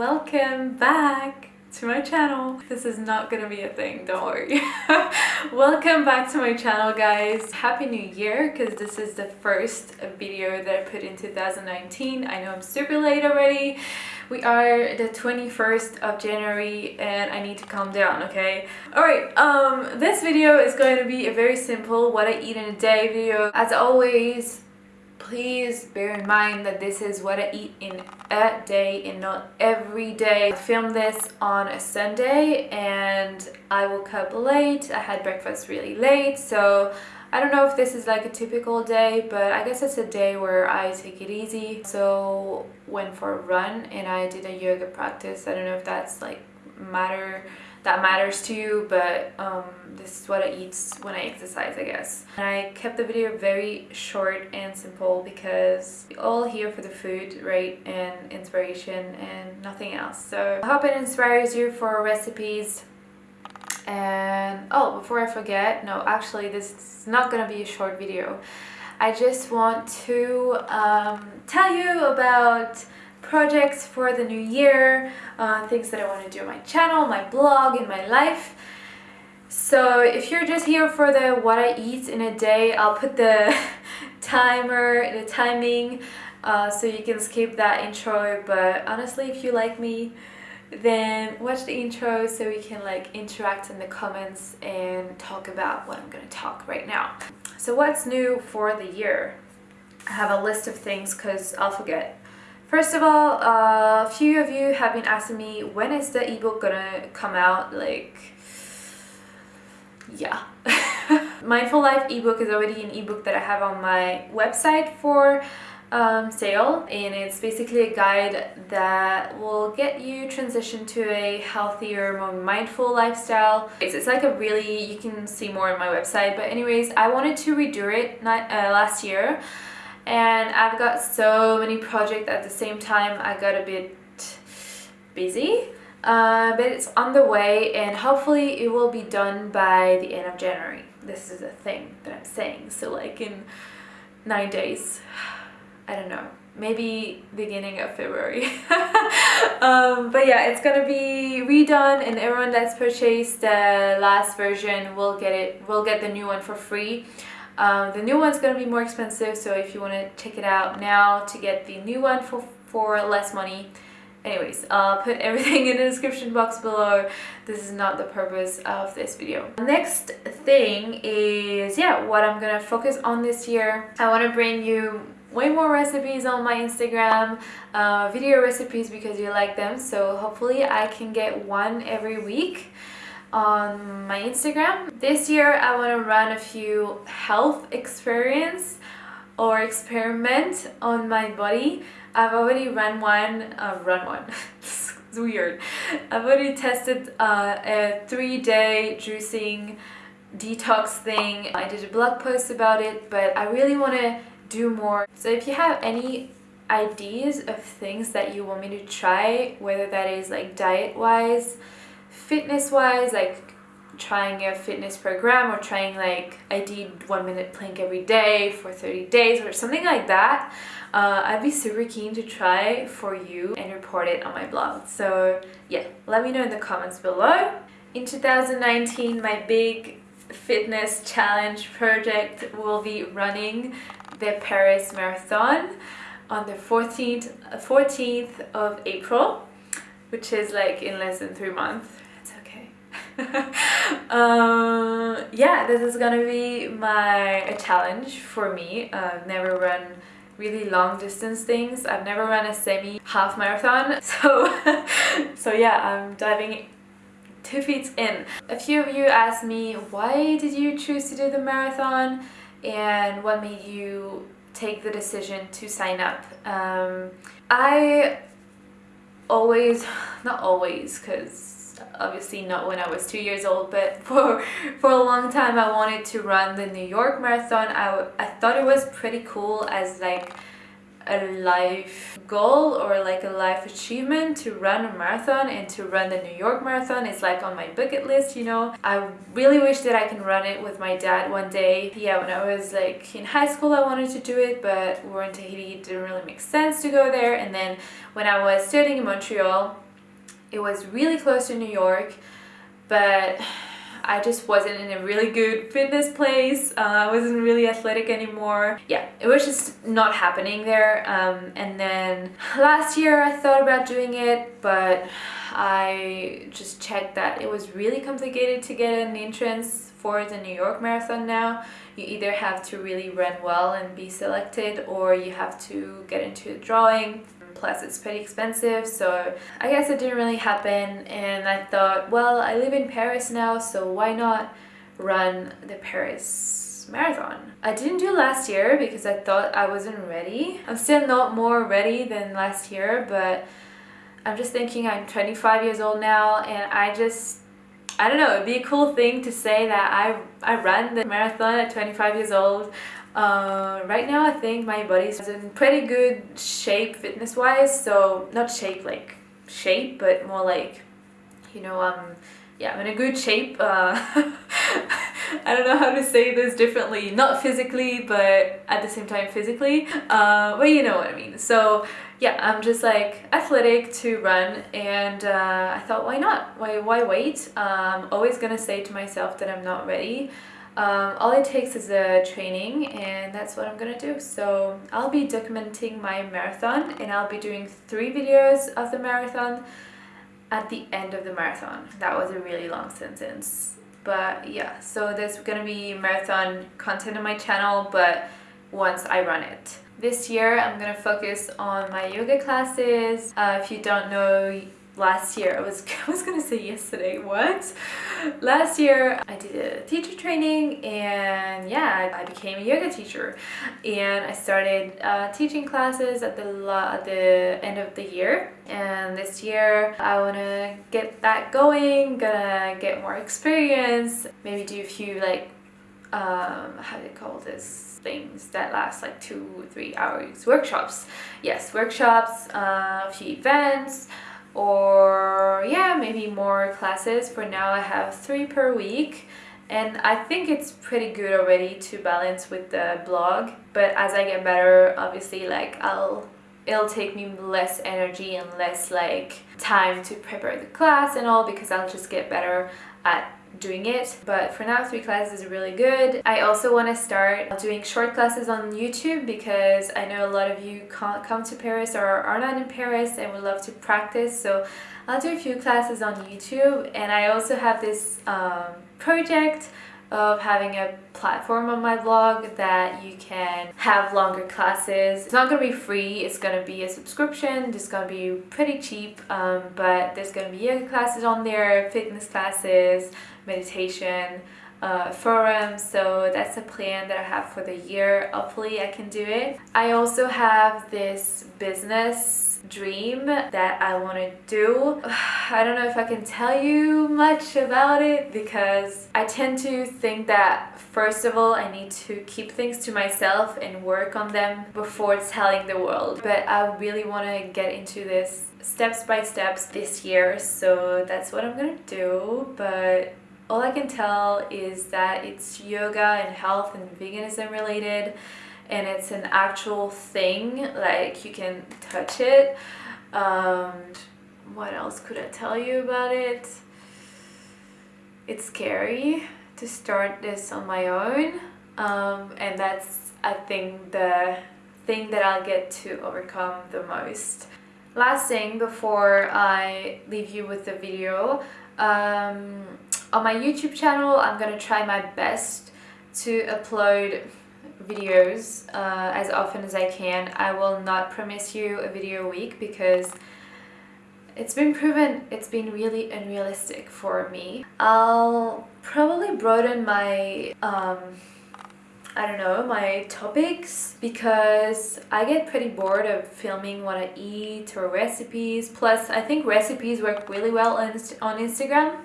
welcome back to my channel. This is not gonna be a thing, don't worry. welcome back to my channel guys. Happy New Year because this is the first video that I put in 2019. I know I'm super late already. We are the 21st of January and I need to calm down, okay? Alright, um, this video is going to be a very simple what I eat in a day video. As always, please bear in mind that this is what I eat in a day and not every day. I filmed this on a Sunday and I woke up late. I had breakfast really late so I don't know if this is like a typical day but I guess it's a day where I take it easy. So went for a run and I did a yoga practice. I don't know if that's like matter that matters to you but um, this is what I eat when I exercise I guess. And I kept the video very short and simple because we're all here for the food right and inspiration and nothing else. So I hope it inspires you for recipes. And oh before I forget no actually this is not gonna be a short video. I just want to um, tell you about projects for the new year, uh, things that I want to do on my channel, my blog, in my life. So if you're just here for the what I eat in a day, I'll put the timer, the timing, uh, so you can skip that intro. But honestly, if you like me, then watch the intro so we can like interact in the comments and talk about what I'm gonna talk right now. So what's new for the year? I have a list of things because I'll forget First of all, a uh, few of you have been asking me when is the ebook gonna come out, like, yeah. Mindful Life ebook is already an ebook that I have on my website for um, sale and it's basically a guide that will get you transition to a healthier, more mindful lifestyle. It's, it's like a really, you can see more on my website, but anyways, I wanted to redo it not, uh, last year and I've got so many projects at the same time I got a bit busy. Uh, but it's on the way and hopefully it will be done by the end of January. This is a thing that I'm saying so like in nine days I don't know maybe beginning of February. Um, but yeah it's gonna be redone and everyone that's purchased the last version will get it will get the new one for free um, the new one's going to be more expensive, so if you want to check it out now to get the new one for, for less money, anyways i'll put everything in the description box below. This is not the purpose of this video. Next thing is yeah what i'm gonna focus on this year. I want to bring you way more recipes on my instagram uh, video recipes because you like them so hopefully i can get one every week on my Instagram. This year I want to run a few health experience or experiment on my body. I've already run one, uh, run one, it's weird. I've already tested uh, a three-day juicing detox thing. I did a blog post about it, but I really want to do more. So if you have any ideas of things that you want me to try, whether that is like diet-wise, fitness wise like trying a fitness program or trying like I did one minute plank every day for 30 days or something like that uh, I'd be super keen to try for you and report it on my blog. So yeah let me know in the comments below. In 2019 my big fitness challenge project will be running the Paris Marathon on the 14th 14th of April which is like in less than three months um, yeah, this is gonna be my a challenge for me. I've never run really long distance things. I've never run a semi half marathon. So, so yeah, I'm diving two feet in. A few of you asked me, why did you choose to do the marathon? And what made you take the decision to sign up? Um, I always, not always, because obviously not when I was two years old but for for a long time I wanted to run the New York Marathon. I, I thought it was pretty cool as like a life goal or like a life achievement to run a marathon and to run the New York Marathon is like on my bucket list you know? I really wish that I can run it with my dad one day. Yeah when I was like in high school I wanted to do it but we were in Tahiti it didn't really make sense to go there. And then when I was studying in Montreal It was really close to New York, but I just wasn't in a really good fitness place. Uh, I wasn't really athletic anymore. Yeah, it was just not happening there. Um, and then last year I thought about doing it, but I just checked that it was really complicated to get an entrance for the New York Marathon now. You either have to really run well and be selected or you have to get into a drawing plus it's pretty expensive so I guess it didn't really happen and I thought well I live in Paris now so why not run the Paris marathon. I didn't do last year because I thought I wasn't ready. I'm still not more ready than last year but I'm just thinking I'm 25 years old now and I just I don't know, it'd be a cool thing to say that I, I ran the marathon at 25 years old. Uh, right now I think my body's in pretty good shape fitness wise so not shape like shape but more like you know um yeah I'm in a good shape uh, I don't know how to say this differently not physically but at the same time physically uh, but you know what I mean. So yeah I'm just like athletic to run and uh, I thought why not? Why why wait? I'm um, always gonna say to myself that I'm not ready um, all it takes is a training and that's what I'm gonna do. So I'll be documenting my marathon and I'll be doing three videos of the marathon at the end of the marathon. That was a really long sentence. But yeah, so there's gonna be marathon content on my channel, but once I run it. This year I'm gonna focus on my yoga classes. Uh, if you don't know last year I was I was gonna say yesterday what last year I did a teacher training and yeah I, became a yoga teacher. And I started uh, teaching classes at the at the end of the year. And this year I want to get that going gonna get more experience maybe do a few like um, how do you call this? Things that last like two three hours. Workshops. Yes workshops uh, a few events or yeah maybe more classes. For now I have three per week and I think it's pretty good already to balance with the blog. But as I get better obviously like I'll it'll take me less energy and less like time to prepare the class and all because I'll just get better at doing it. But for now three classes is really good. I also want to start doing short classes on YouTube because I know a lot of you can't come to Paris or are not in Paris and would love to practice. So I'll do a few classes on YouTube. And I also have this um, project of having a platform on my blog that you can have longer classes. It's not going to be free, it's going to be a subscription, it's going to be pretty cheap, um, but there's going to be yoga classes on there, fitness classes, meditation, uh, forums so that's a plan that I have for the year. Hopefully I can do it. I also have this business dream that I want to do. I don't know if I can tell you much about it because I tend to think that first of all I need to keep things to myself and work on them before telling the world. But I really want to get into this steps by steps this year so that's what I'm gonna do. But all I can tell is that it's yoga and health and veganism related and it's an actual thing like you can touch it. Um, what else could I tell you about it? It's scary to start this on my own um, and that's I think the thing that I'll get to overcome the most. Last thing before I leave you with the video um, on my YouTube channel, I'm going to try my best to upload videos uh, as often as I can. I will not promise you a video a week because it's been proven it's been really unrealistic for me. I'll probably broaden my um, I don't know, my topics because I get pretty bored of filming what I eat or recipes. Plus, I think recipes work really well on, on Instagram.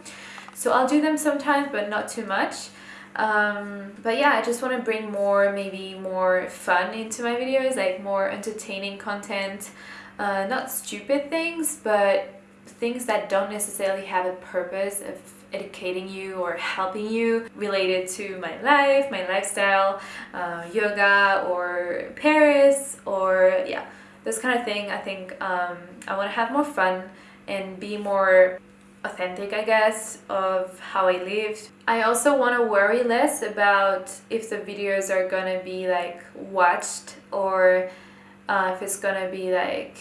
So I'll do them sometimes, but not too much. Um, but yeah, I just want to bring more, maybe more fun into my videos, like more entertaining content. Uh, not stupid things, but things that don't necessarily have a purpose of educating you or helping you related to my life, my lifestyle, uh, yoga or Paris or yeah, this kind of thing. I think um, I want to have more fun and be more authentic I guess of how I lived. I also want to worry less about if the videos are gonna be like watched or uh, if it's gonna be like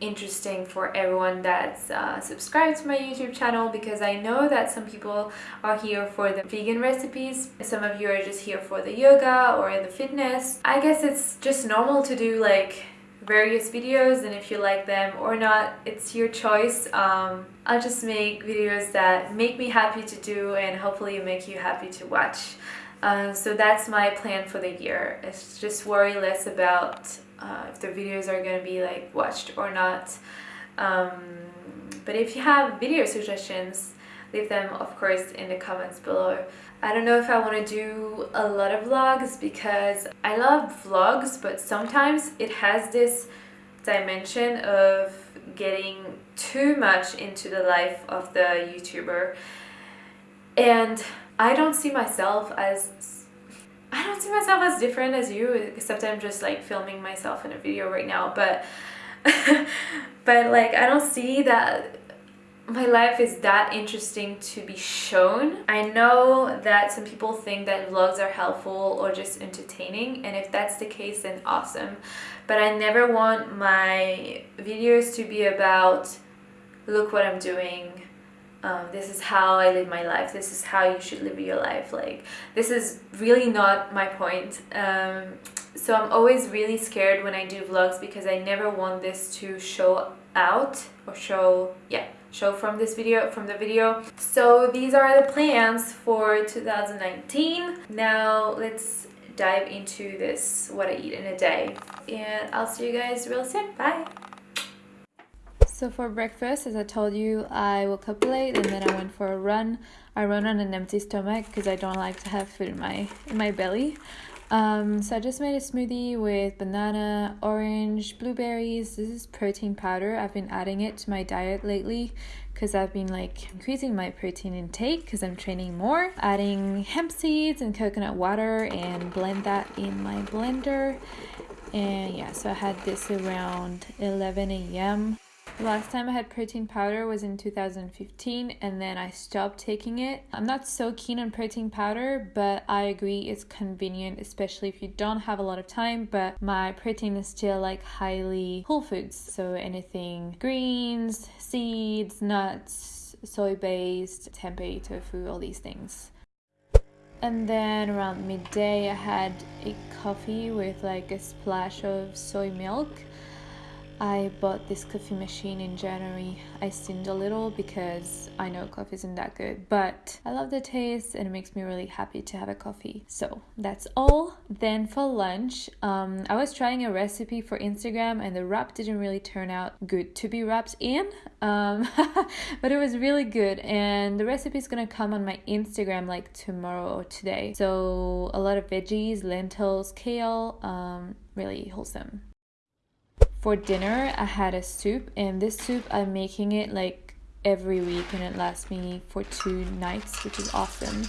interesting for everyone that's uh, subscribed to my YouTube channel because I know that some people are here for the vegan recipes. Some of you are just here for the yoga or the fitness. I guess it's just normal to do like various videos and if you like them or not it's your choice. Um, I'll just make videos that make me happy to do and hopefully make you happy to watch. Uh, so that's my plan for the year. It's just worry less about uh, if the videos are gonna be like watched or not. Um, but if you have video suggestions leave them of course in the comments below I don't know if I want to do a lot of vlogs because I love vlogs but sometimes it has this dimension of getting too much into the life of the YouTuber. And I don't see myself as I don't see myself as different as you except I'm just like filming myself in a video right now but but like I don't see that my life is that interesting to be shown. I know that some people think that vlogs are helpful or just entertaining and if that's the case then awesome. But I never want my videos to be about look what I'm doing, um, this is how I live my life, this is how you should live your life. Like this is really not my point. Um, so I'm always really scared when I do vlogs because I never want this to show out or show, yeah, show from this video from the video. So these are the plans for 2019 now let's dive into this what I eat in a day. And I'll see you guys real soon. Bye. So for breakfast, as I told you, I woke up late and then I went for a run. I run on an empty stomach because I don't like to have food in my in my belly. Um, so I just made a smoothie with banana, orange, blueberries. This is protein powder. I've been adding it to my diet lately because I've been like increasing my protein intake because I'm training more. Adding hemp seeds and coconut water and blend that in my blender. And yeah, so I had this around 11 a.m. Last time I had protein powder was in 2015 and then I stopped taking it. I'm not so keen on protein powder, but I agree it's convenient, especially if you don't have a lot of time. But my protein is still like highly whole foods. So anything greens, seeds, nuts, soy based, tempeh, tofu, all these things. And then around midday, I had a coffee with like a splash of soy milk. I bought this coffee machine in January. I sinned a little because I know coffee isn't that good, but I love the taste and it makes me really happy to have a coffee. So that's all. Then for lunch, um, I was trying a recipe for Instagram and the wrap didn't really turn out good to be wrapped in, um, but it was really good. And the recipe is gonna come on my Instagram like tomorrow or today. So a lot of veggies, lentils, kale, um, really wholesome. For dinner, I had a soup, and this soup I'm making it like every week, and it lasts me for two nights, which is awesome.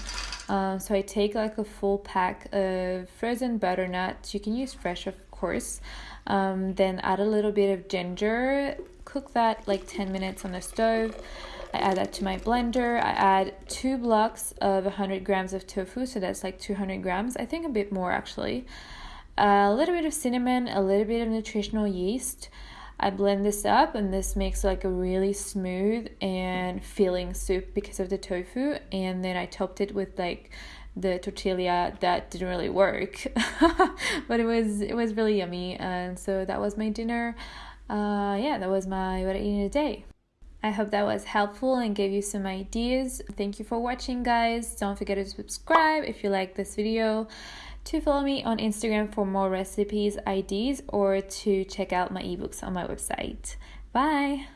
Um, so I take like a full pack of frozen butternuts. You can use fresh, of course. Um, then add a little bit of ginger. Cook that like 10 minutes on the stove. I add that to my blender. I add two blocks of 100 grams of tofu, so that's like 200 grams. I think a bit more actually a little bit of cinnamon, a little bit of nutritional yeast. I blend this up and this makes like a really smooth and filling soup because of the tofu and then I topped it with like the tortilla that didn't really work but it was it was really yummy and so that was my dinner uh yeah that was my what I ate in a day I hope that was helpful and gave you some ideas. Thank you for watching guys. Don't forget to subscribe if you like this video to follow me on Instagram for more recipes, ideas, or to check out my ebooks on my website. Bye!